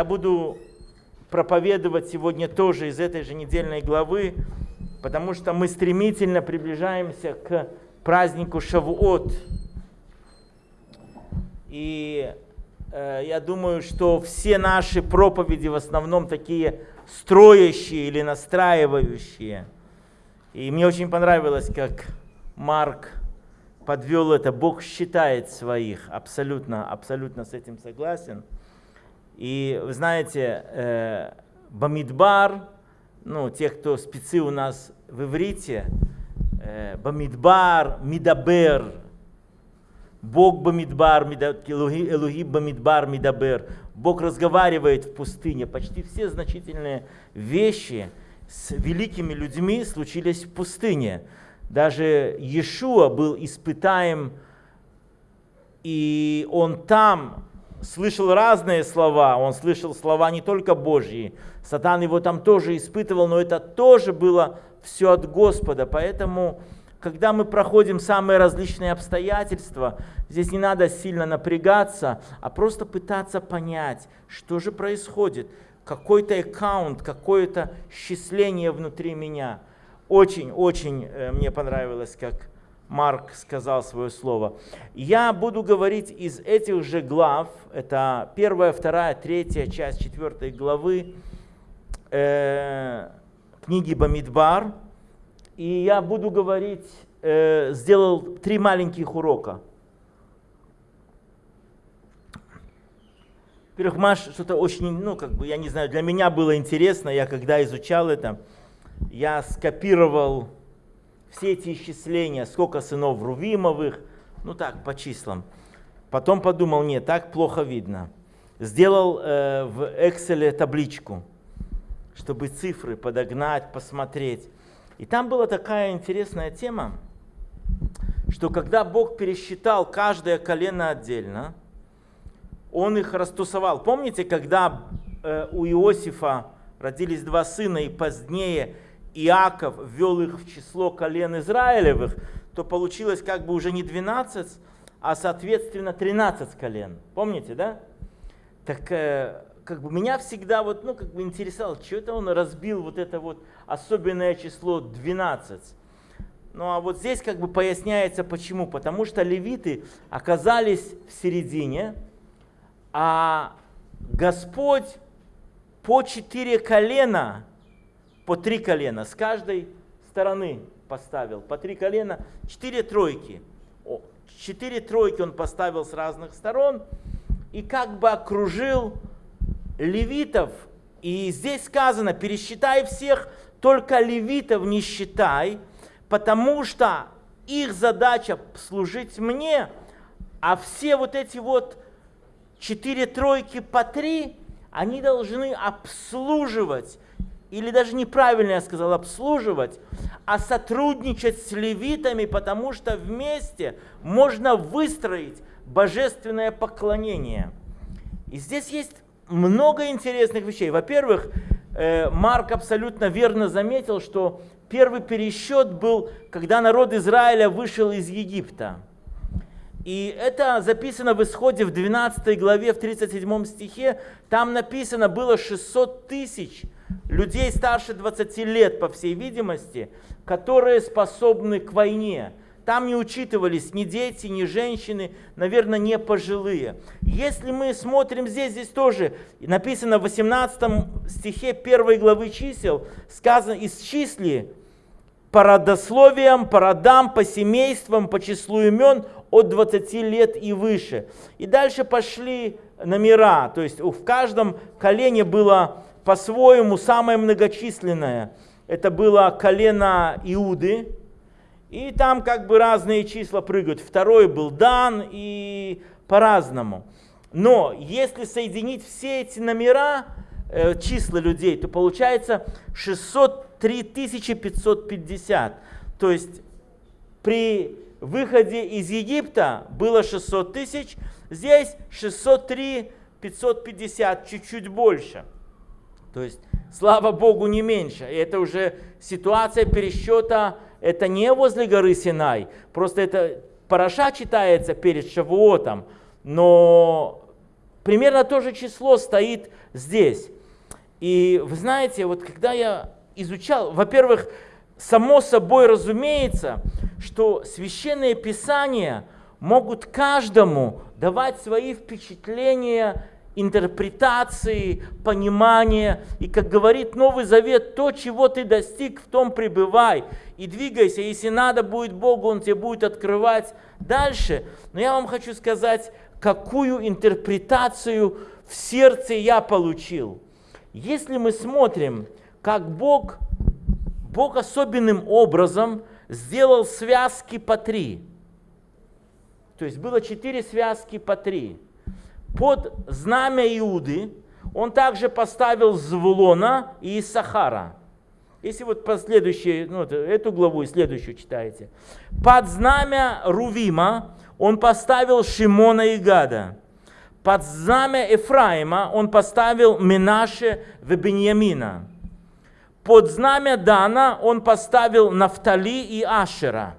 Я буду проповедовать сегодня тоже из этой же недельной главы, потому что мы стремительно приближаемся к празднику Шавуот. И э, я думаю, что все наши проповеди в основном такие строящие или настраивающие. И мне очень понравилось, как Марк подвел это. Бог считает своих. Абсолютно, абсолютно с этим согласен. И вы знаете, э, Бамидбар, ну, те, кто спецы у нас в иврите, э, Бамидбар, Мидабер, Бог Бамидбар, Элухи Бамидбар, Мидабер. Бог разговаривает в пустыне. Почти все значительные вещи с великими людьми случились в пустыне. Даже Иешуа был испытаем, и он там слышал разные слова, он слышал слова не только Божьи, Сатан его там тоже испытывал, но это тоже было все от Господа, поэтому когда мы проходим самые различные обстоятельства, здесь не надо сильно напрягаться, а просто пытаться понять, что же происходит, какой-то аккаунт, какое-то счисление внутри меня. Очень-очень э, мне понравилось, как Марк сказал свое слово. Я буду говорить из этих же глав, это первая, вторая, третья часть четвертой главы э, книги Бамидбар. И я буду говорить, э, сделал три маленьких урока. Во-первых, Маш, что-то очень, ну, как бы, я не знаю, для меня было интересно, я когда изучал это, я скопировал все эти исчисления, сколько сынов Рувимовых, ну так, по числам. Потом подумал, нет, так плохо видно. Сделал э, в Excel табличку, чтобы цифры подогнать, посмотреть. И там была такая интересная тема, что когда Бог пересчитал каждое колено отдельно, Он их растусовал. Помните, когда э, у Иосифа родились два сына, и позднее Иаков ввел их в число колен Израилевых, то получилось как бы уже не 12, а соответственно 13 колен. Помните, да? Так э, как бы меня всегда вот, ну, как бы интересовало, что это он разбил вот это вот особенное число 12. Ну а вот здесь как бы поясняется почему. Потому что левиты оказались в середине, а Господь по четыре колена по три колена с каждой стороны поставил, по три колена, четыре тройки. Четыре тройки он поставил с разных сторон и как бы окружил левитов. И здесь сказано, пересчитай всех, только левитов не считай, потому что их задача служить мне, а все вот эти вот четыре тройки по три, они должны обслуживать или даже неправильно я сказал, обслуживать, а сотрудничать с левитами, потому что вместе можно выстроить божественное поклонение. И здесь есть много интересных вещей. Во-первых, э, Марк абсолютно верно заметил, что первый пересчет был, когда народ Израиля вышел из Египта. И это записано в исходе в 12 главе, в 37 стихе. Там написано было 600 тысяч людей старше 20 лет, по всей видимости, которые способны к войне. Там не учитывались ни дети, ни женщины, наверное, не пожилые. Если мы смотрим здесь, здесь тоже написано в 18 стихе 1 главы чисел, сказано «Исчисли по родословиям, по родам, по семействам, по числу имен от 20 лет и выше». И дальше пошли номера, то есть в каждом колене было по-своему самое многочисленное. Это было колено Иуды. И там как бы разные числа прыгают. Второй был Дан и по-разному. Но если соединить все эти номера, э, числа людей, то получается 603 550. То есть при выходе из Египта было 600 тысяч, здесь 603 550, чуть-чуть больше. То есть, слава Богу, не меньше. И это уже ситуация пересчета, это не возле горы Синай. Просто это Параша читается перед Шавуотом, но примерно то же число стоит здесь. И вы знаете, вот когда я изучал, во-первых, само собой разумеется, что священные писания могут каждому давать свои впечатления, интерпретации, понимания. И как говорит Новый Завет, то, чего ты достиг, в том пребывай. И двигайся, если надо будет Богу, Он тебе будет открывать дальше. Но я вам хочу сказать, какую интерпретацию в сердце я получил. Если мы смотрим, как Бог, Бог особенным образом сделал связки по три. То есть было четыре связки по три. Под знамя Иуды он также поставил Звулона и Сахара. Если вот последующие, ну, эту главу и следующую читаете. Под знамя Рувима он поставил Шимона и Гада. Под знамя Ефраима он поставил Минаше в Беньямина. Под знамя Дана он поставил Нафтали и Ашера.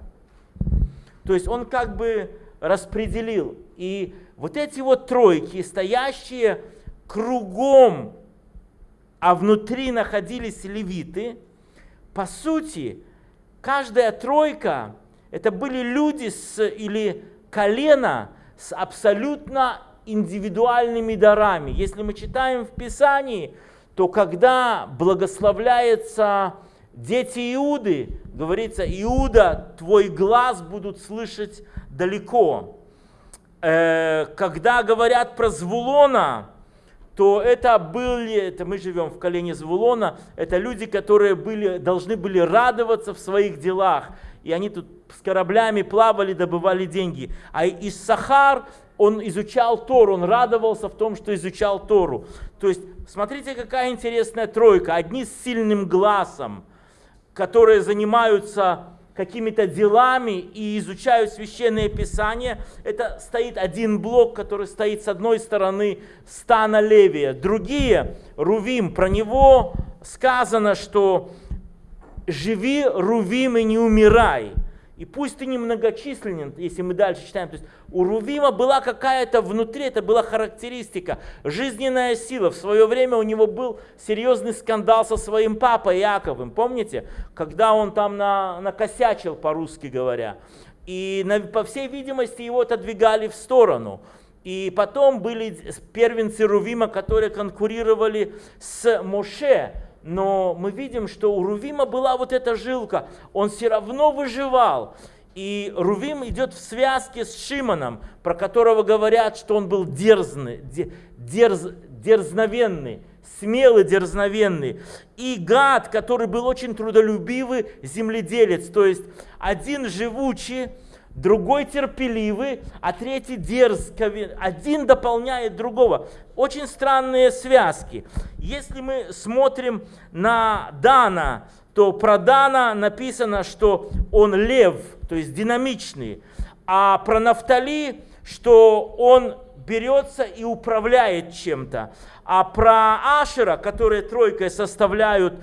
То есть он как бы распределил. И вот эти вот тройки, стоящие кругом, а внутри находились левиты, по сути, каждая тройка, это были люди с, или колено с абсолютно индивидуальными дарами. Если мы читаем в Писании, то когда благословляется дети Иуды, говорится, Иуда, твой глаз будут слышать далеко. Э, когда говорят про Звулона, то это были, это мы живем в колене Звулона, это люди, которые были, должны были радоваться в своих делах. И они тут с кораблями плавали, добывали деньги. А из Сахар он изучал Тору, он радовался в том, что изучал Тору. То есть, смотрите, какая интересная тройка. Одни с сильным глазом, которые занимаются какими-то делами и изучают священное писание, это стоит один блок, который стоит с одной стороны стана Левия. Другие, Рувим, про него сказано, что живи, Рувим, и не умирай. И пусть ты немногочисленен, если мы дальше читаем, то есть у Рувима была какая-то внутри, это была характеристика, жизненная сила. В свое время у него был серьезный скандал со своим папой Яковым, помните? Когда он там на, накосячил, по-русски говоря. И на, по всей видимости его отодвигали в сторону. И потом были первенцы Рувима, которые конкурировали с Моше, но мы видим, что у Рувима была вот эта жилка, он все равно выживал. И Рувим идет в связке с Шимоном, про которого говорят, что он был дерзный, дерз, дерзновенный, смелый, дерзновенный. И Гад, который был очень трудолюбивый земледелец, то есть один живучий, другой терпеливый, а третий дерзковый. Один дополняет другого. Очень странные связки. Если мы смотрим на Дана, то про Дана написано, что он лев, то есть динамичный, а про Нафтали, что он берется и управляет чем-то. А про Ашера, которые тройкой составляют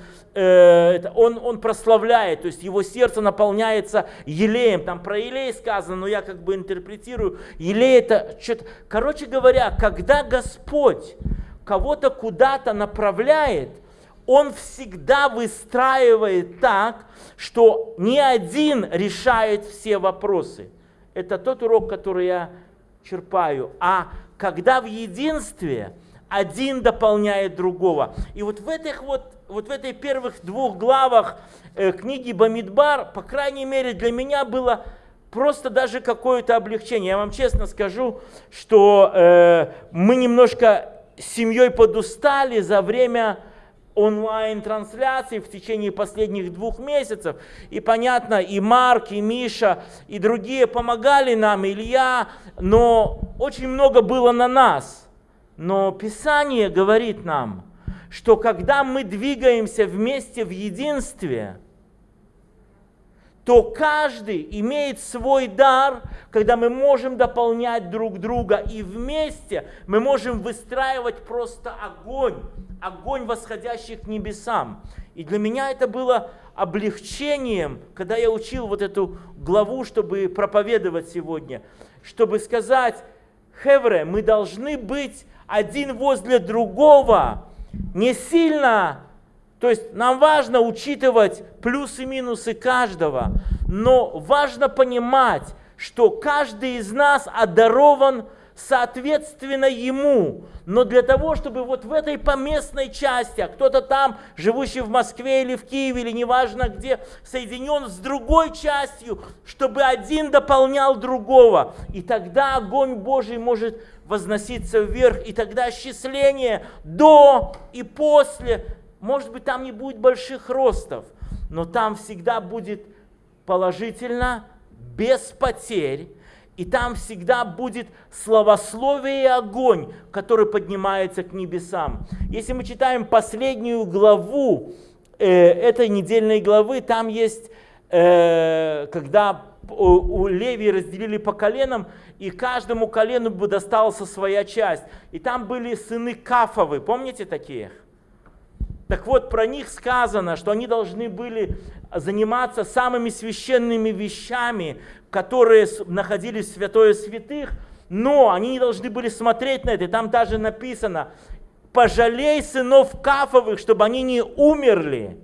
Э, он, он прославляет, то есть его сердце наполняется елеем. Там про елей сказано, но я как бы интерпретирую. Елей это что-то... Короче говоря, когда Господь кого-то куда-то направляет, он всегда выстраивает так, что ни один решает все вопросы. Это тот урок, который я черпаю. А когда в единстве один дополняет другого. И вот в этих вот вот в этой первых двух главах э, книги Бамидбар, по крайней мере для меня было просто даже какое-то облегчение. Я вам честно скажу, что э, мы немножко семьей подустали за время онлайн-трансляций в течение последних двух месяцев. И понятно, и Марк, и Миша, и другие помогали нам, Илья, но очень много было на нас. Но Писание говорит нам – что когда мы двигаемся вместе в единстве, то каждый имеет свой дар, когда мы можем дополнять друг друга, и вместе мы можем выстраивать просто огонь, огонь, восходящий к небесам. И для меня это было облегчением, когда я учил вот эту главу, чтобы проповедовать сегодня, чтобы сказать, Хевре, мы должны быть один возле другого, не сильно, то есть нам важно учитывать плюсы и минусы каждого, но важно понимать, что каждый из нас одарован соответственно ему. Но для того, чтобы вот в этой поместной части, а кто-то там, живущий в Москве или в Киеве, или неважно где, соединен с другой частью, чтобы один дополнял другого. И тогда огонь Божий может возноситься вверх, и тогда счисление до и после, может быть, там не будет больших ростов, но там всегда будет положительно, без потерь, и там всегда будет словословие и огонь, который поднимается к небесам. Если мы читаем последнюю главу э, этой недельной главы, там есть, э, когда у, у Левии разделили по коленам, и каждому колену бы досталась своя часть. И там были сыны Кафовы, помните таких? Так вот, про них сказано, что они должны были заниматься самыми священными вещами, которые находились в святое святых, но они не должны были смотреть на это. Там даже написано, пожалей сынов Кафовых, чтобы они не умерли.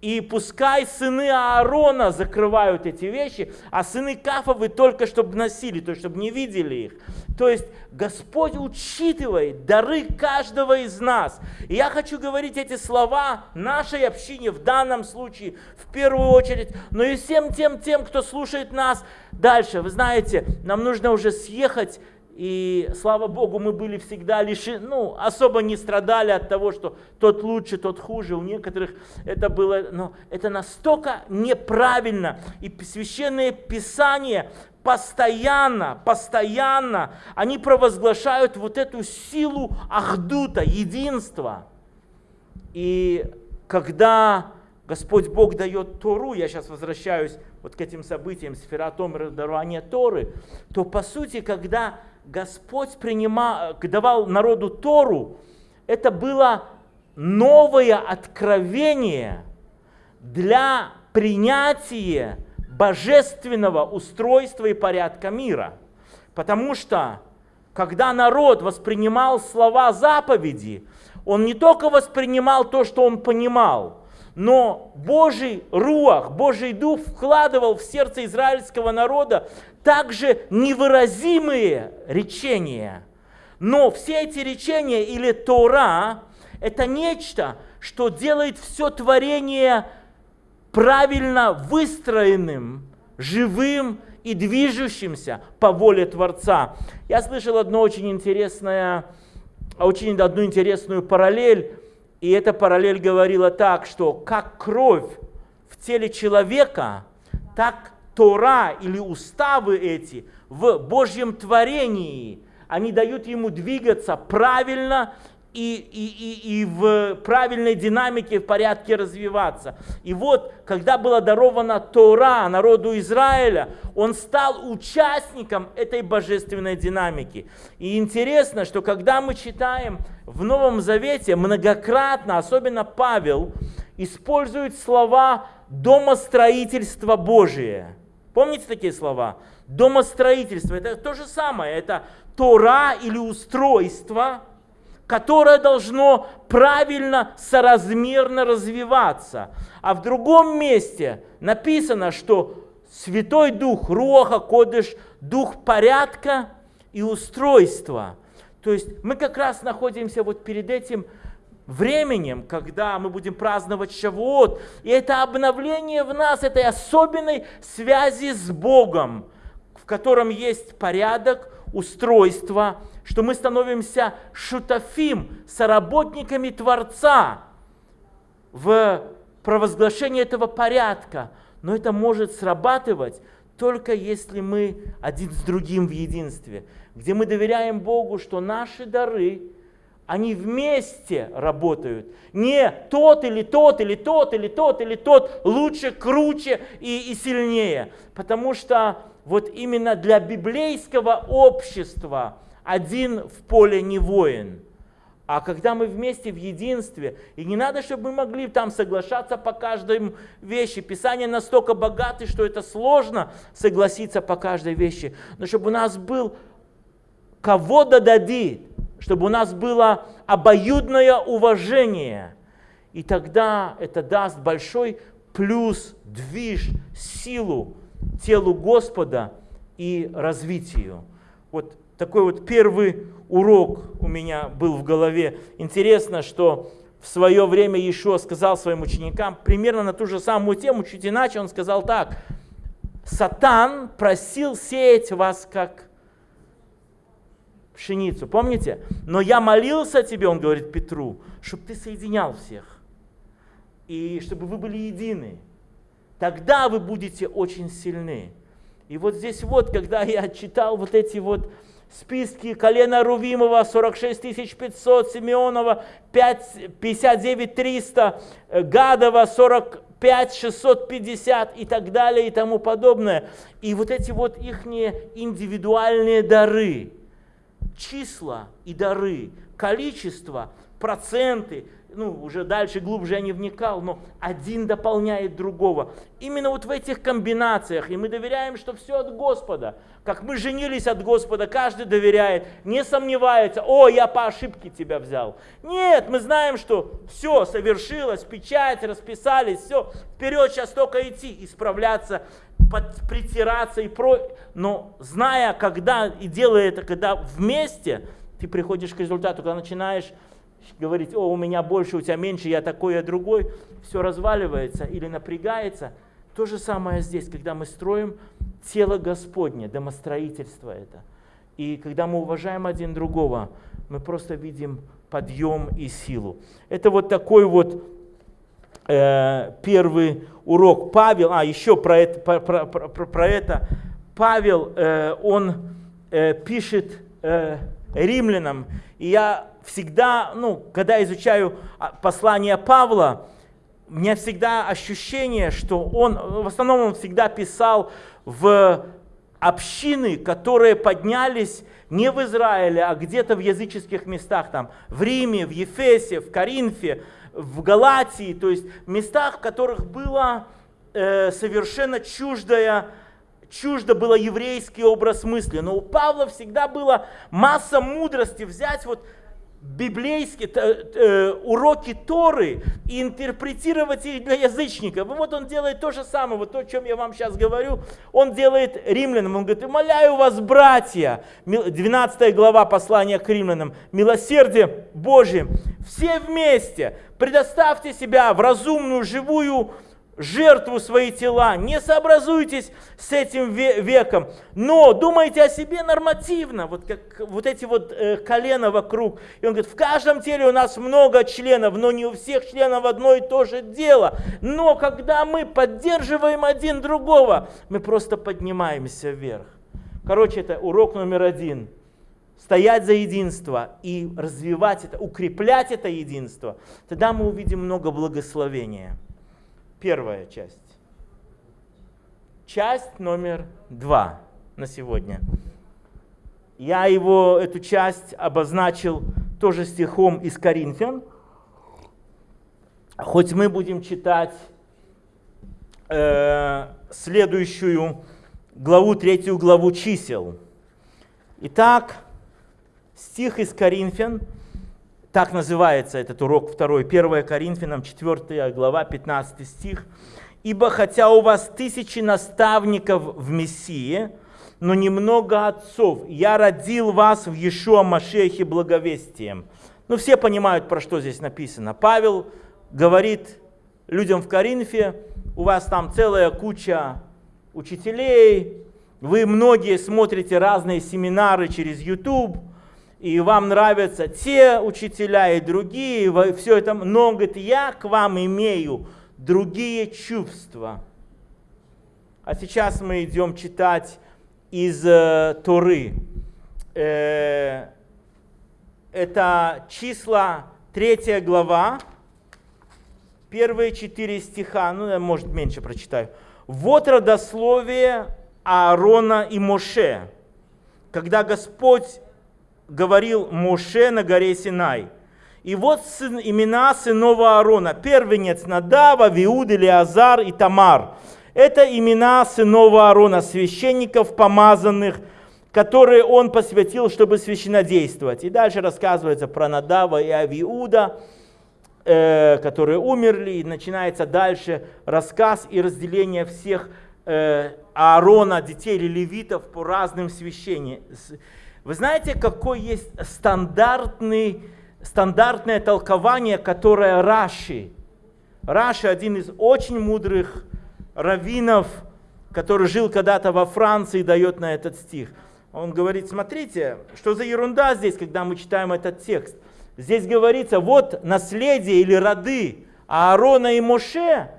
И пускай сыны Аарона закрывают эти вещи, а сыны Кафовы только чтобы носили, то есть чтобы не видели их. То есть Господь учитывает дары каждого из нас. И я хочу говорить эти слова нашей общине в данном случае в первую очередь, но и всем тем, тем, кто слушает нас дальше. Вы знаете, нам нужно уже съехать и слава Богу, мы были всегда лишены, ну, особо не страдали от того, что тот лучше, тот хуже. У некоторых это было, но это настолько неправильно. И священные писания постоянно, постоянно, они провозглашают вот эту силу ахдута, единства. И когда Господь Бог дает Тору, я сейчас возвращаюсь вот к этим событиям, сфератом дарования Торы, то по сути, когда Господь принимал, давал народу Тору, это было новое откровение для принятия божественного устройства и порядка мира. Потому что, когда народ воспринимал слова заповеди, он не только воспринимал то, что он понимал, но Божий руах, Божий дух вкладывал в сердце израильского народа также невыразимые речения. Но все эти речения или Тора – это нечто, что делает все творение правильно выстроенным, живым и движущимся по воле Творца. Я слышал одно очень интересное, очень одну интересную параллель, и эта параллель говорила так, что как кровь в теле человека, так Тора или уставы эти в Божьем творении, они дают ему двигаться правильно и, и, и, и в правильной динамике, в порядке развиваться. И вот, когда была дарована Тора народу Израиля, он стал участником этой божественной динамики. И интересно, что когда мы читаем в Новом Завете, многократно, особенно Павел, использует слова «домостроительство Божие». Помните такие слова? Домостроительство – это то же самое, это Тора или устройство, которое должно правильно, соразмерно развиваться. А в другом месте написано, что Святой Дух, Руаха, Кодыш, Дух порядка и устройства. То есть мы как раз находимся вот перед этим временем, когда мы будем праздновать Шавуот. И это обновление в нас, этой особенной связи с Богом, в котором есть порядок, устройство, что мы становимся шутафим, соработниками Творца в провозглашении этого порядка. Но это может срабатывать только если мы один с другим в единстве, где мы доверяем Богу, что наши дары – они вместе работают. Не тот или тот или тот или тот или тот лучше, круче и, и сильнее. Потому что вот именно для библейского общества один в поле не воин. А когда мы вместе в единстве, и не надо, чтобы мы могли там соглашаться по каждой вещи. Писание настолько богато, что это сложно согласиться по каждой вещи. Но чтобы у нас был кого дадит, чтобы у нас было обоюдное уважение. И тогда это даст большой плюс, движ, силу телу Господа и развитию. Вот такой вот первый урок у меня был в голове. Интересно, что в свое время Иешуа сказал своим ученикам примерно на ту же самую тему, чуть иначе он сказал так. Сатан просил сеять вас как пшеницу, помните? Но я молился тебе, он говорит Петру, чтобы ты соединял всех. И чтобы вы были едины. Тогда вы будете очень сильны. И вот здесь вот, когда я читал вот эти вот списки колена Рувимова 46 500, Симеонова 5, 59 300, Гадова 45 650 и так далее и тому подобное. И вот эти вот их индивидуальные дары, числа и дары, количество, проценты – ну, уже дальше, глубже я не вникал, но один дополняет другого. Именно вот в этих комбинациях, и мы доверяем, что все от Господа. Как мы женились от Господа, каждый доверяет, не сомневается, о, я по ошибке тебя взял. Нет, мы знаем, что все совершилось, печать, расписались, все, вперед сейчас только идти, исправляться, под, притираться и про... Но зная, когда и делая это, когда вместе, ты приходишь к результату, когда начинаешь говорить, о, у меня больше, у тебя меньше, я такой, я другой, все разваливается или напрягается. То же самое здесь, когда мы строим тело Господне, домостроительство это. И когда мы уважаем один другого, мы просто видим подъем и силу. Это вот такой вот э, первый урок. Павел, а еще про это, про, про, про, про это Павел, э, он э, пишет э, римлянам, и я всегда, ну, когда изучаю а, послание Павла, у меня всегда ощущение, что он, в основном он всегда писал в общины, которые поднялись не в Израиле, а где-то в языческих местах, там, в Риме, в Ефесе, в Коринфе, в Галатии, то есть местах, в которых было э, совершенно чуждое, чуждо было еврейский образ мысли. Но у Павла всегда была масса мудрости взять вот библейские э, уроки Торы и интерпретировать их для язычников. И вот он делает то же самое, вот то, о чем я вам сейчас говорю, он делает римлянам. Он говорит, умоляю вас, братья, 12 глава послания к римлянам, милосердие Божие, все вместе предоставьте себя в разумную, живую жертву свои тела, не сообразуйтесь с этим веком, но думайте о себе нормативно, вот как вот эти вот э, колена вокруг. И он говорит, в каждом теле у нас много членов, но не у всех членов одно и то же дело. Но когда мы поддерживаем один другого, мы просто поднимаемся вверх. Короче, это урок номер один. Стоять за единство и развивать это, укреплять это единство. Тогда мы увидим много благословения первая часть. Часть номер два на сегодня. Я его, эту часть обозначил тоже стихом из Коринфян. Хоть мы будем читать э, следующую главу, третью главу чисел. Итак, стих из Коринфян – так называется этот урок второй, 1 Коринфянам 4 глава, 15 стих. «Ибо хотя у вас тысячи наставников в Мессии, но немного отцов, я родил вас в Иешуа Машехе благовестием». Ну, все понимают, про что здесь написано. Павел говорит людям в Коринфе, у вас там целая куча учителей, вы многие смотрите разные семинары через YouTube – и вам нравятся те учителя и другие, все это, но, говорит, я к вам имею другие чувства. А сейчас мы идем читать из э, Торы. Э, это числа, третья глава, первые четыре стиха, ну, я, может, меньше прочитаю. Вот родословие Аарона и Моше, когда Господь говорил Моше на горе Синай. И вот сын, имена сынов Аарона. Первенец Надава, Виуд, Илиазар и Тамар. Это имена сынов Аарона, священников помазанных, которые он посвятил, чтобы священодействовать. И дальше рассказывается про Надава и Авиуда, э, которые умерли, и начинается дальше рассказ и разделение всех э, Аарона, детей левитов по разным священиям. Вы знаете, какой есть стандартный, стандартное толкование, которое Раши, Раши один из очень мудрых раввинов, который жил когда-то во Франции, дает на этот стих – он говорит, смотрите, что за ерунда здесь, когда мы читаем этот текст. Здесь говорится, вот наследие или роды Аарона и Моше,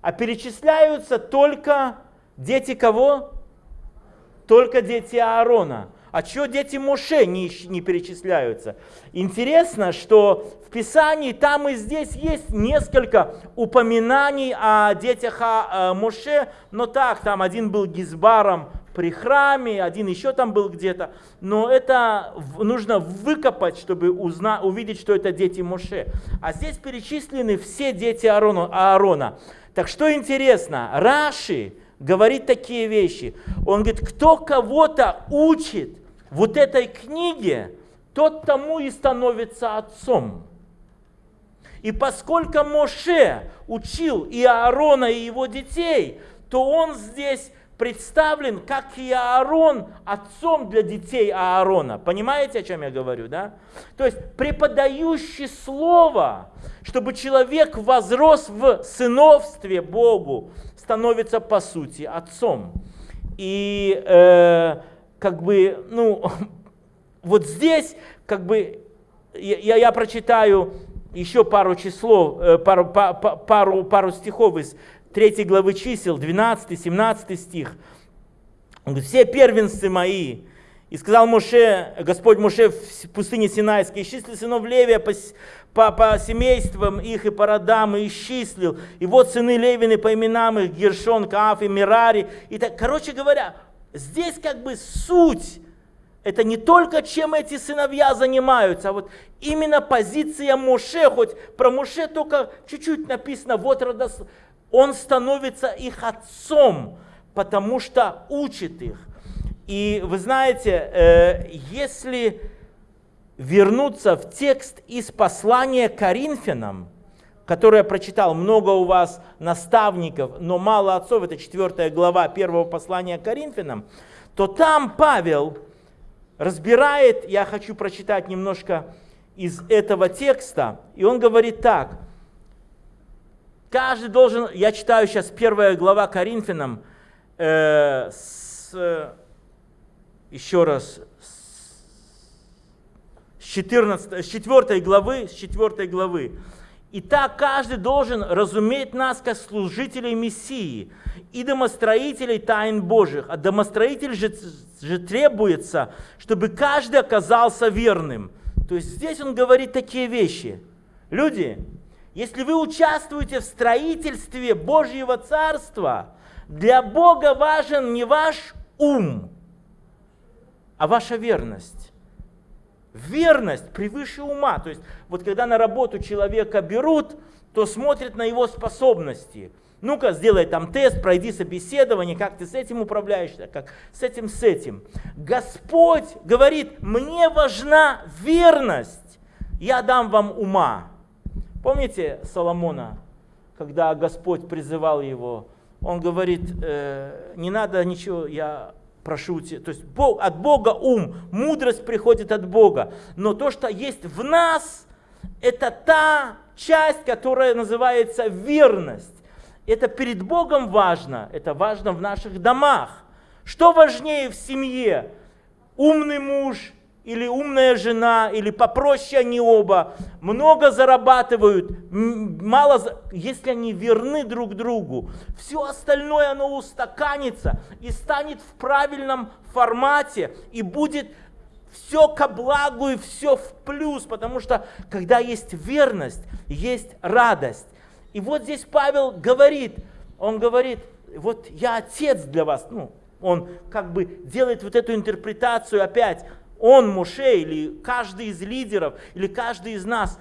а перечисляются только дети кого? Только дети Аарона. А что дети Моше не, не перечисляются? Интересно, что в Писании там и здесь есть несколько упоминаний о детях о Моше, но так, там один был Гизбаром при храме, один еще там был где-то. Но это нужно выкопать, чтобы узна, увидеть, что это дети Моше. А здесь перечислены все дети Аарона. Аарона. Так что интересно, Раши говорит такие вещи. Он говорит, кто кого-то учит вот этой книге, тот тому и становится отцом. И поскольку Моше учил и Аарона, и его детей, то он здесь представлен, как и Аарон, отцом для детей Аарона. Понимаете, о чем я говорю, да? То есть преподающий слово, чтобы человек возрос в сыновстве Богу, становится по сути отцом. И э, как бы, ну, вот здесь, как бы, я, я прочитаю еще пару числов, э, пару, пару, пару стихов из 3 главы чисел, 12-17 стих. Все первенцы мои, и сказал Моше, Господь Моше в пустыне Синайской, исчисли сынов Левия по, по, по семействам их и по родам, и исчислил. И вот сыны Левины по именам их, Гершон, Кааф и Мирари. И так, короче говоря, здесь как бы суть, это не только чем эти сыновья занимаются, а вот именно позиция Моше, хоть про Моше только чуть-чуть написано, вот родос, он становится их отцом, потому что учит их. И вы знаете, э, если вернуться в текст из послания Коринфянам, которое я прочитал, много у вас наставников, но мало отцов, это 4 глава первого послания Коринфянам, то там Павел разбирает, я хочу прочитать немножко из этого текста, и он говорит так – Каждый должен, я читаю сейчас первая глава Коринфянам, э, с, еще раз, с, 14, с 4 главы, с 4 главы. Итак, каждый должен разуметь нас как служителей Мессии и домостроителей тайн Божьих. А домостроитель же, же требуется, чтобы каждый оказался верным. То есть здесь он говорит такие вещи. Люди, если вы участвуете в строительстве Божьего Царства, для Бога важен не ваш ум, а ваша верность. Верность превыше ума. То есть вот когда на работу человека берут, то смотрят на его способности. Ну-ка, сделай там тест, пройди собеседование, как ты с этим управляешься, как с этим, с этим. Господь говорит, мне важна верность, я дам вам ума. Помните Соломона, когда Господь призывал его, он говорит, э, не надо ничего, я прошу тебя. То есть Бог, от Бога ум, мудрость приходит от Бога. Но то, что есть в нас, это та часть, которая называется верность. Это перед Богом важно, это важно в наших домах. Что важнее в семье? Умный муж или умная жена, или попроще они оба, много зарабатывают, мало, если они верны друг другу, все остальное оно устаканится и станет в правильном формате и будет все ко благу и все в плюс, потому что когда есть верность, есть радость. И вот здесь Павел говорит, он говорит, вот я отец для вас, ну, он как бы делает вот эту интерпретацию опять, он, Моше, или каждый из лидеров, или каждый из нас,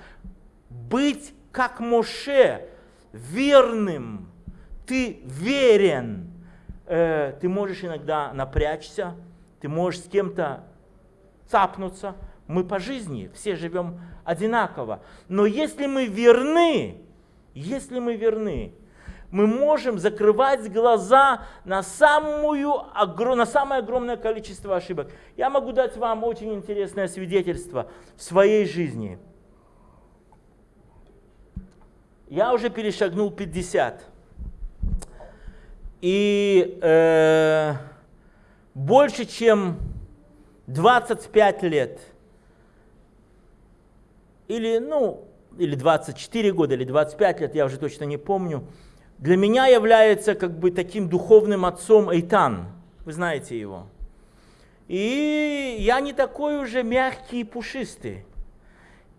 быть как Моше, верным, ты верен. Э, ты можешь иногда напрячься, ты можешь с кем-то цапнуться. Мы по жизни все живем одинаково. Но если мы верны, если мы верны, мы можем закрывать глаза на, самую, на самое огромное количество ошибок. Я могу дать вам очень интересное свидетельство в своей жизни. Я уже перешагнул 50. И э, больше чем 25 лет, или, ну, или 24 года, или 25 лет, я уже точно не помню, для меня является как бы таким духовным отцом Эйтан. Вы знаете его. И я не такой уже мягкий и пушистый.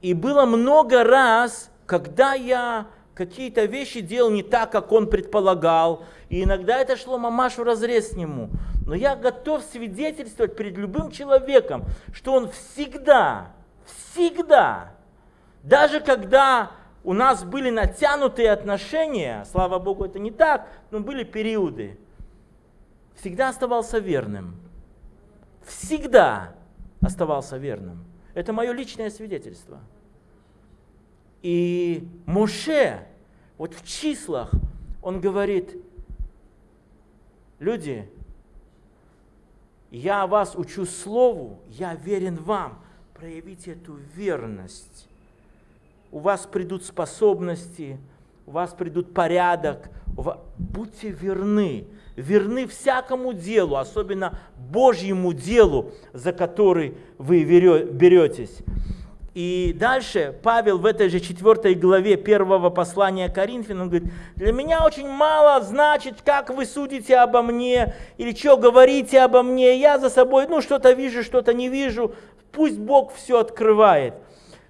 И было много раз, когда я какие-то вещи делал не так, как он предполагал. И иногда это шло мамаш в разрез с нему. Но я готов свидетельствовать перед любым человеком, что он всегда, всегда, даже когда у нас были натянутые отношения, слава Богу, это не так, но были периоды, всегда оставался верным. Всегда оставался верным. Это мое личное свидетельство. И Моше, вот в числах, он говорит, люди, я вас учу слову, я верен вам, проявите эту верность. У вас придут способности, у вас придут порядок, будьте верны, верны всякому делу, особенно Божьему делу, за который вы беретесь. И дальше Павел в этой же четвертой главе первого послания Коринфянам говорит, для меня очень мало значит, как вы судите обо мне, или что говорите обо мне, я за собой, ну, что-то вижу, что-то не вижу, пусть Бог все открывает.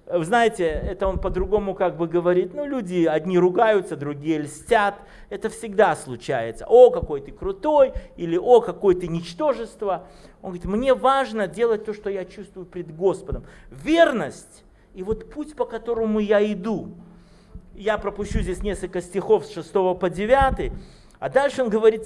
Вы знаете, это он по-другому как бы говорит, ну, люди одни ругаются, другие льстят, это всегда случается. О, какой ты крутой, или о, какой ты ничтожество. Он говорит, мне важно делать то, что я чувствую пред Господом. Верность и вот путь, по которому я иду. Я пропущу здесь несколько стихов с 6 по 9, а дальше он говорит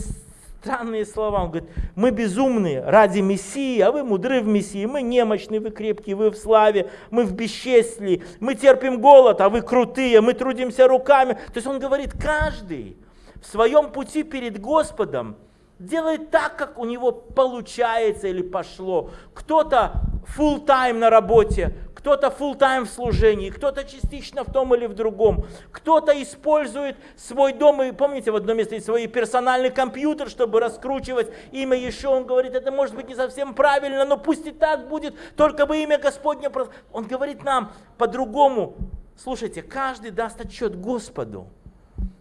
странные слова. Он говорит, мы безумные ради Мессии, а вы мудры в Мессии. Мы немощные, вы крепкие, вы в славе, мы в бесчестии. Мы терпим голод, а вы крутые, мы трудимся руками. То есть он говорит, каждый в своем пути перед Господом делает так, как у него получается или пошло. Кто-то full time на работе, кто-то full time в служении, кто-то частично в том или в другом, кто-то использует свой дом, и помните, в одном месте свой персональный компьютер, чтобы раскручивать имя еще, он говорит, это может быть не совсем правильно, но пусть и так будет, только бы имя Господне, он говорит нам по-другому, слушайте, каждый даст отчет Господу,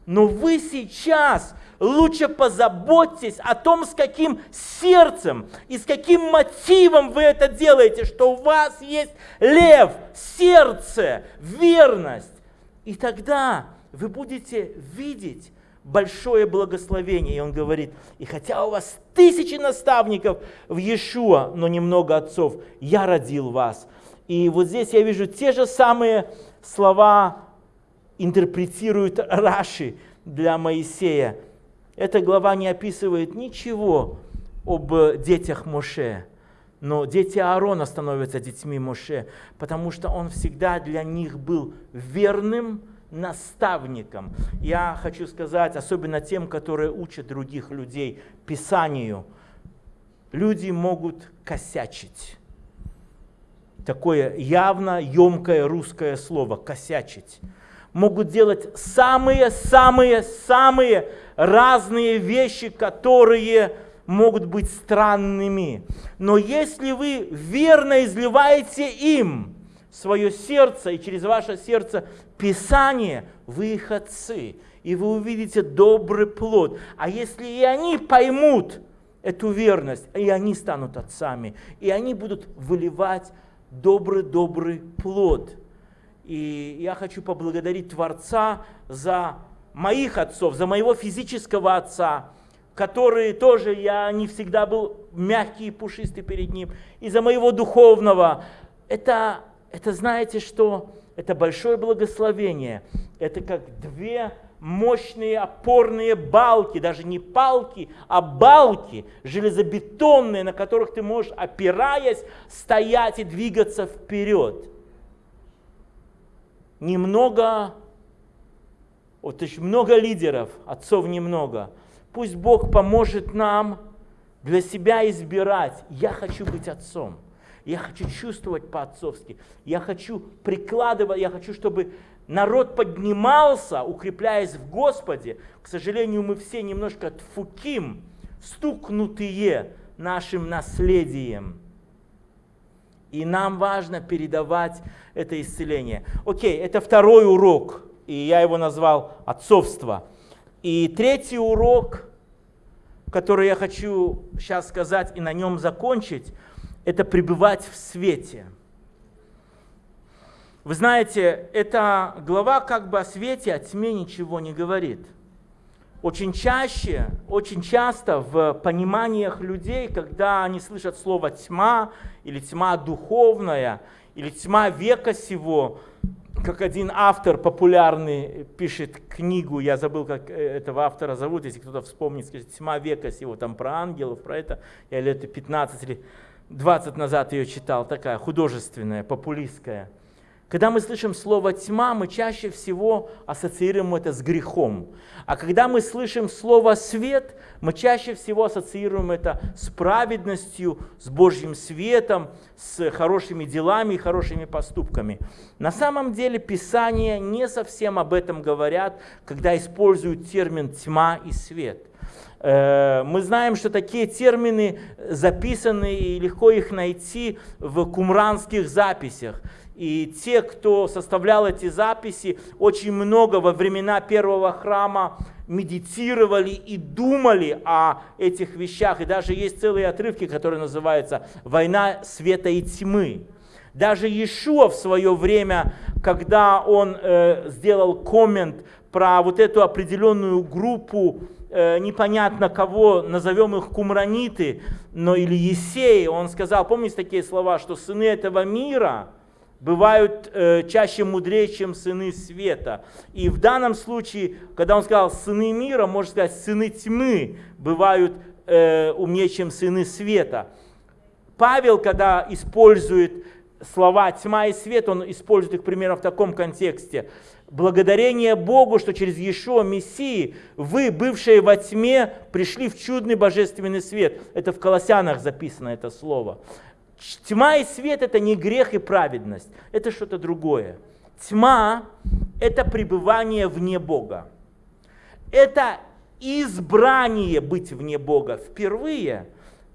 но вы сейчас лучше позаботьтесь о том, с каким сердцем и с каким мотивом вы это делаете, что у вас есть лев, сердце, верность. И тогда вы будете видеть большое благословение. И он говорит, и хотя у вас тысячи наставников в Иешуа, но немного отцов, я родил вас. И вот здесь я вижу те же самые слова интерпретирует Раши для Моисея. Эта глава не описывает ничего об детях Моше, но дети Аарона становятся детьми Моше, потому что он всегда для них был верным наставником. Я хочу сказать, особенно тем, которые учат других людей Писанию, люди могут косячить. Такое явно емкое русское слово – косячить могут делать самые-самые-самые разные вещи, которые могут быть странными. Но если вы верно изливаете им свое сердце и через ваше сердце Писание, вы их отцы, и вы увидите добрый плод. А если и они поймут эту верность, и они станут отцами, и они будут выливать добрый-добрый плод – и я хочу поблагодарить Творца за моих отцов, за моего физического отца, который тоже я не всегда был мягкий и пушистый перед ним, и за моего духовного. Это, это знаете что? Это большое благословение. Это как две мощные опорные балки, даже не палки, а балки железобетонные, на которых ты можешь, опираясь, стоять и двигаться вперед. Немного, вот еще много лидеров, отцов немного. Пусть Бог поможет нам для себя избирать. Я хочу быть отцом. Я хочу чувствовать по-отцовски. Я хочу прикладывать, я хочу, чтобы народ поднимался, укрепляясь в Господе. К сожалению, мы все немножко тфуким, стукнутые нашим наследием. И нам важно передавать это исцеление. Окей, это второй урок, и я его назвал отцовство. И третий урок, который я хочу сейчас сказать и на нем закончить, это пребывать в свете – вы знаете, эта глава как бы о свете, о тьме ничего не говорит. Очень чаще, очень часто в пониманиях людей, когда они слышат слово тьма, или тьма духовная, или тьма века сего, как один автор популярный пишет книгу, я забыл, как э, этого автора зовут, если кто-то вспомнит, скажет, «Тьма века сего», там про ангелов, про это, я лет 15 или 20 назад ее читал, такая художественная, популистская. Когда мы слышим слово «тьма», мы чаще всего ассоциируем это с грехом. А когда мы слышим слово «свет», мы чаще всего ассоциируем это с праведностью, с Божьим светом, с хорошими делами и хорошими поступками. На самом деле Писание не совсем об этом говорят, когда используют термин «тьма» и «свет». Э, мы знаем, что такие термины записаны и легко их найти в кумранских записях. И те, кто составлял эти записи, очень много во времена первого храма медитировали и думали о этих вещах. И даже есть целые отрывки, которые называются «Война света и тьмы». Даже Иешуа в свое время, когда он э, сделал коммент про вот эту определенную группу, э, непонятно кого, назовем их кумраниты, но или Есеи, он сказал, помните такие слова, что сыны этого мира – бывают э, чаще мудрее, чем сыны света. И в данном случае, когда он сказал сыны мира, можно сказать, сыны тьмы бывают э, умнее, чем сыны света. Павел, когда использует слова тьма и свет, он использует их примерно в таком контексте. Благодарение Богу, что через Иешуа Мессии вы, бывшие во тьме, пришли в чудный божественный свет. Это в Колоссянах записано это слово. Тьма и свет это не грех и праведность, это что-то другое. Тьма это пребывание вне Бога. Это избрание быть вне Бога. Впервые,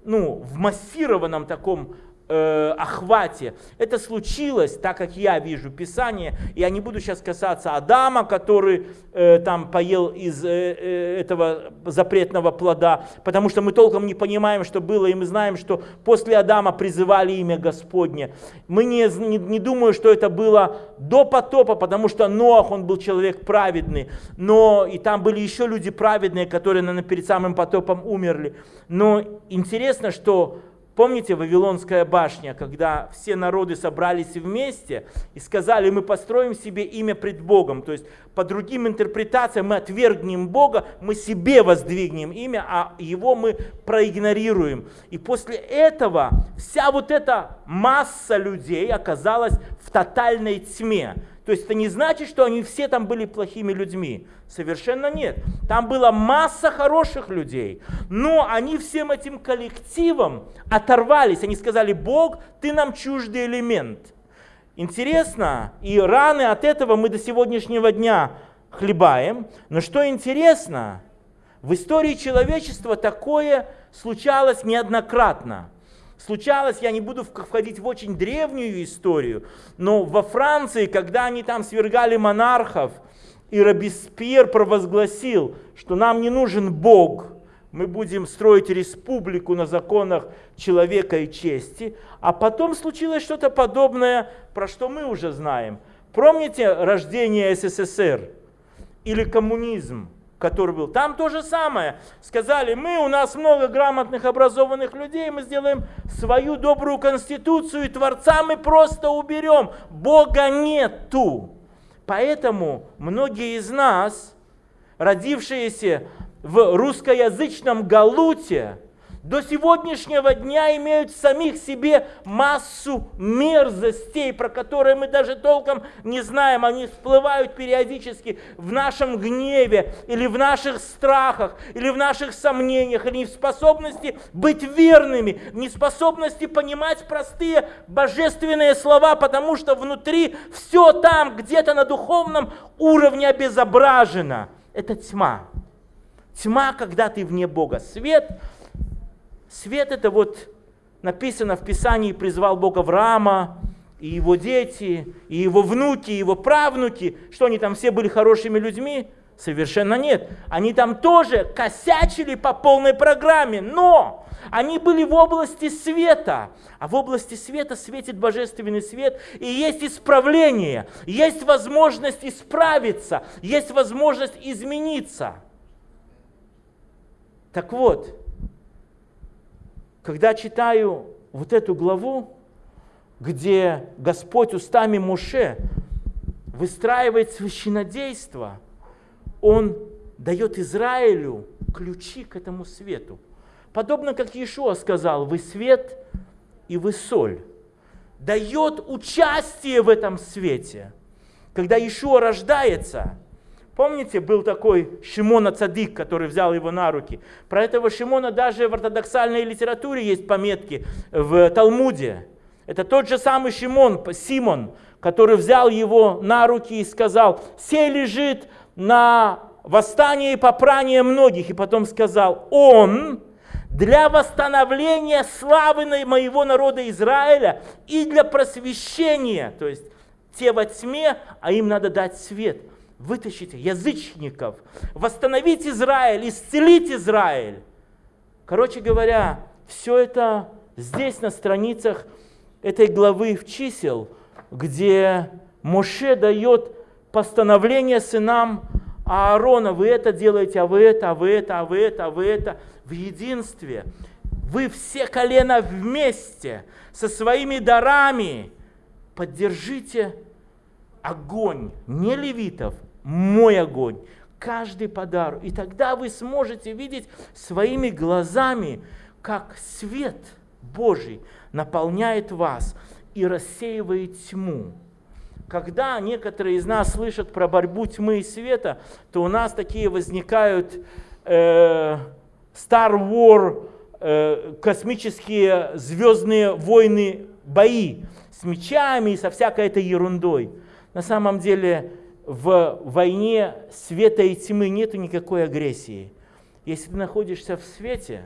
ну, в массированном таком э, охвате. Это случилось, так как я вижу Писание, я не буду сейчас касаться Адама, который э, там поел из э, э, этого запретного плода, потому что мы толком не понимаем, что было, и мы знаем, что после Адама призывали имя Господне. Мы не, не, не думаю, что это было до потопа, потому что Ноах, он был человек праведный, но и там были еще люди праведные, которые, наверное, перед самым потопом умерли. Но интересно, что Помните Вавилонская башня, когда все народы собрались вместе и сказали, мы построим себе имя пред Богом. То есть по другим интерпретациям мы отвергнем Бога, мы себе воздвигнем имя, а его мы проигнорируем. И после этого вся вот эта масса людей оказалась в тотальной тьме. То есть это не значит, что они все там были плохими людьми. Совершенно нет. Там была масса хороших людей. Но они всем этим коллективом оторвались. Они сказали, Бог, ты нам чуждый элемент. Интересно, и раны от этого мы до сегодняшнего дня хлебаем. Но что интересно, в истории человечества такое случалось неоднократно случалось, я не буду входить в очень древнюю историю, но во Франции, когда они там свергали монархов, и Робеспьер провозгласил, что нам не нужен Бог, мы будем строить республику на законах человека и чести. А потом случилось что-то подобное, про что мы уже знаем. Помните рождение СССР или коммунизм? Который был. Там то же самое. Сказали, мы, у нас много грамотных, образованных людей, мы сделаем свою добрую конституцию, и Творца мы просто уберем. Бога нету. Поэтому многие из нас родившиеся в русскоязычном Галуте, до сегодняшнего дня имеют в самих себе массу мерзостей, про которые мы даже толком не знаем. Они всплывают периодически в нашем гневе, или в наших страхах, или в наших сомнениях, или в способности быть верными, в неспособности понимать простые божественные слова, потому что внутри все там, где-то на духовном уровне обезображено. Это тьма. Тьма, когда ты вне Бога. Свет Свет это вот написано в Писании, призвал Бог Авраама, и его дети, и его внуки, и его правнуки, что они там все были хорошими людьми? Совершенно нет. Они там тоже косячили по полной программе, но они были в области света. А в области света светит божественный свет, и есть исправление, есть возможность исправиться, есть возможность измениться. Так вот, когда читаю вот эту главу, где Господь устами Муше выстраивает священодейство, Он дает Израилю ключи к этому свету. Подобно как Иешуа сказал, вы свет и вы соль. Дает участие в этом свете. Когда Иешуа рождается, Помните, был такой Шимона Цадик, который взял его на руки. Про этого Шимона даже в ортодоксальной литературе есть пометки в Талмуде. Это тот же самый Шимон, Симон, который взял его на руки и сказал, «Сей лежит на восстание и попрание многих». И потом сказал, «Он для восстановления славы моего народа Израиля и для просвещения». То есть те во тьме, а им надо дать свет – вытащить язычников, восстановить Израиль, исцелить Израиль. Короче говоря, все это здесь на страницах этой главы в чисел, где Моше дает постановление сынам Аарона, вы это делаете, а вы это, а вы это, а вы это, а вы это, в единстве. Вы все колено вместе со своими дарами поддержите огонь не левитов, мой огонь, каждый подарок. И тогда вы сможете видеть своими глазами, как свет Божий наполняет вас и рассеивает тьму. Когда некоторые из нас слышат про борьбу тьмы и света, то у нас такие возникают э, Star War, э, космические звездные войны, бои с мечами и со всякой этой ерундой. На самом деле в войне света и тьмы нет никакой агрессии. Если ты находишься в свете,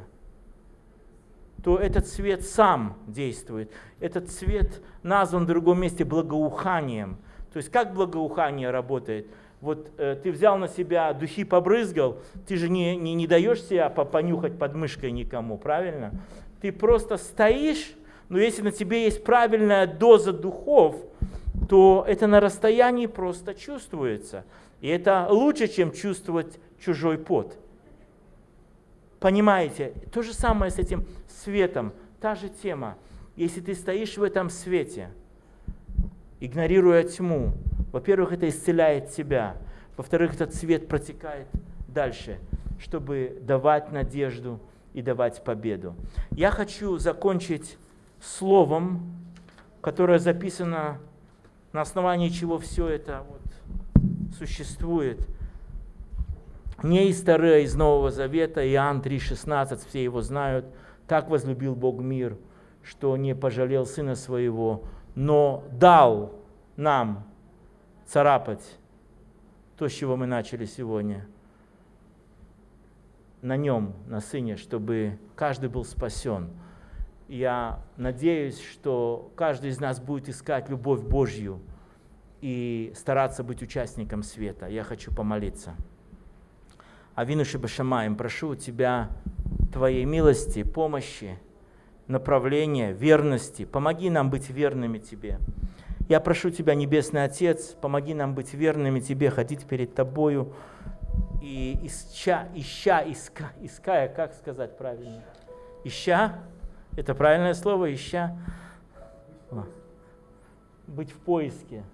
то этот свет сам действует. Этот свет назван в другом месте благоуханием. То есть как благоухание работает? Вот э, ты взял на себя духи, побрызгал, ты же не, не, не даешь себя понюхать под никому, правильно? Ты просто стоишь, но если на тебе есть правильная доза духов, то это на расстоянии просто чувствуется. И это лучше, чем чувствовать чужой пот. Понимаете? То же самое с этим светом, та же тема. Если ты стоишь в этом свете, игнорируя тьму, во-первых, это исцеляет тебя, во-вторых, этот свет протекает дальше, чтобы давать надежду и давать победу. Я хочу закончить словом, которое записано на основании чего все это вот существует. Не из Тары, а из Нового Завета, Иоанн 3,16, все его знают. Так возлюбил Бог мир, что не пожалел Сына Своего, но дал нам царапать то, с чего мы начали сегодня. На нем, на Сыне, чтобы каждый был спасен. Я надеюсь, что каждый из нас будет искать любовь Божью и стараться быть участником света. Я хочу помолиться. Авину Шибашамаем, прошу у Тебя Твоей милости, помощи, направления, верности. Помоги нам быть верными Тебе. Я прошу Тебя, Небесный Отец, помоги нам быть верными Тебе, ходить перед Тобою и ища, ища, иска, иская, как сказать правильно? Ища, это правильное слово, ища. Быть в поиске.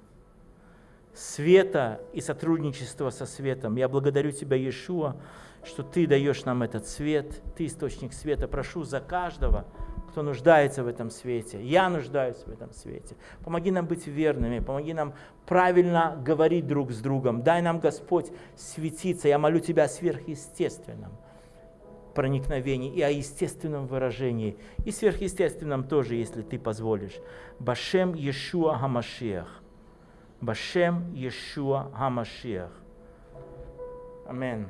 света и сотрудничества со светом. Я благодарю Тебя, Иешуа, что Ты даешь нам этот свет, Ты источник света. Прошу за каждого, кто нуждается в этом свете. Я нуждаюсь в этом свете. Помоги нам быть верными, помоги нам правильно говорить друг с другом. Дай нам, Господь, светиться. Я молю Тебя о проникновении, и о естественном выражении, и сверхъестественном тоже, если ты позволишь. Башем Иешуа Хамашиах. Башем Иешуа Хамашиах. Аминь.